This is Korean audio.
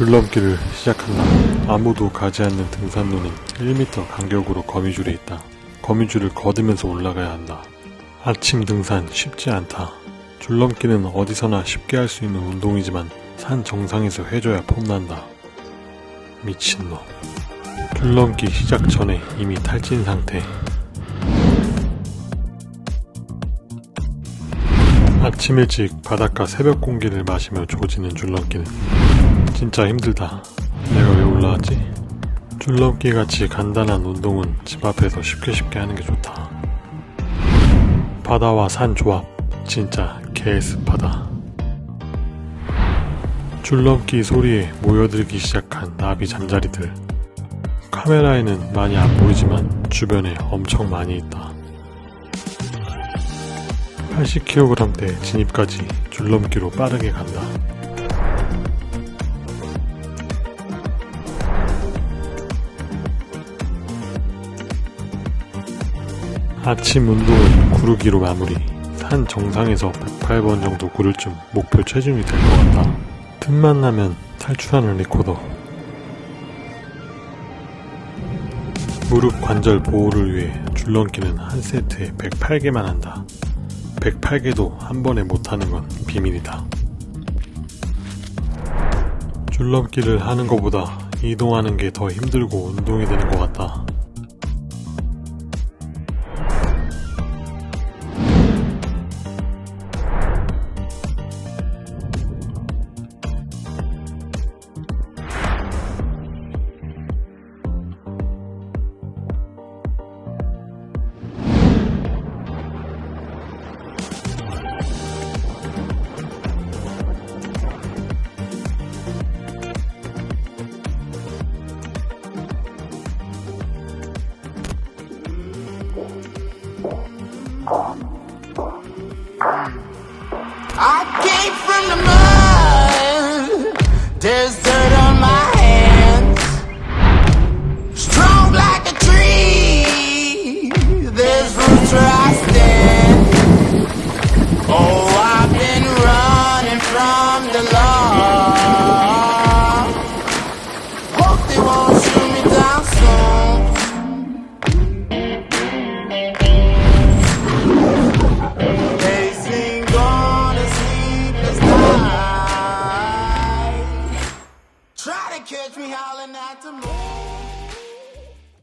줄넘기를 시작한다. 아무도 가지 않는 등산로는 1m 간격으로 거미줄이 있다. 거미줄을 걷으면서 올라가야 한다. 아침 등산 쉽지 않다. 줄넘기는 어디서나 쉽게 할 수 있는 운동이지만 산 정상에서 해줘야 폼난다. 미친놈. 줄넘기 시작 전에 이미 탈진 상태. 아침 일찍 바닷가 새벽 공기를 마시며 조지는 줄넘기는 진짜 힘들다. 내가 왜 올라왔지? 줄넘기 같이 간단한 운동은 집 앞에서 쉽게 쉽게 하는 게 좋다. 바다와 산 조합 진짜 개습하다. 줄넘기 소리에 모여들기 시작한 나비 잠자리들. 카메라에는 많이 안 보이지만 주변에 엄청 많이 있다. 80kg대 진입까지 줄넘기로 빠르게 간다. 아침 운동은 구르기로 마무리. 산 정상에서 108번 정도 구를 쯤 목표 체중이 될 것 같다. 틈만 나면 탈출하는 리코더. 무릎 관절 보호를 위해 줄넘기는 한 세트에 108개만 한다. 108개도 한 번에 못하는 건 비밀이다. 줄넘기를 하는 것보다 이동하는 게 더 힘들고 운동이 되는 것 같다. I came from the mud. There's dirt on my hands. Strong like a tree. There's roots where I stand. Oh, I've been running from the law. catch me howling at the moon.